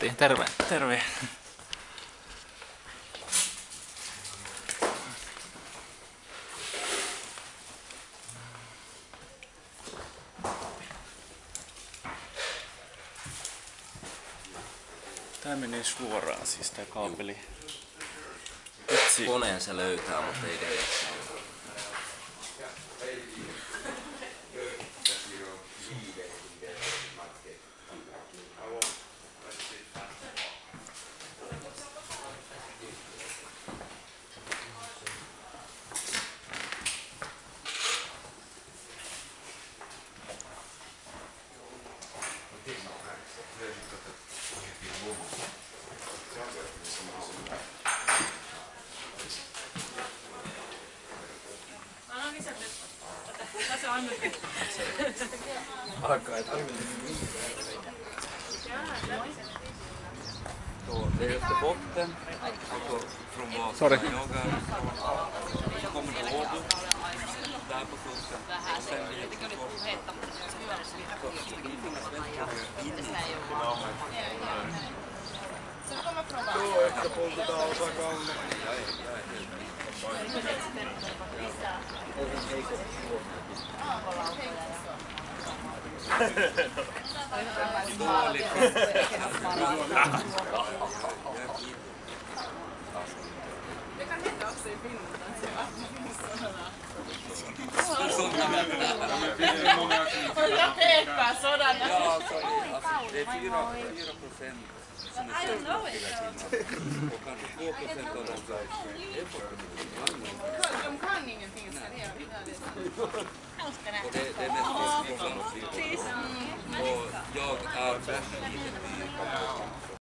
Matti, terve. Terve. Tää menee suoraan siis tää kaapeli. Koneen se löytää, mutta ei edes. Så det är Österbotten, alltså från vad Sorry. jag är. Så kommer det Åbo, där på kusten. Och sen blir det bort. Dåligt. Jag pekar sådana. Ja, alltså, alltså, det är 4 procent som är sökta hela tiden. Och kanske 2 procent av dem som är på kan ingenting. så det är- Och det, det är mest från och jag är värst liten by.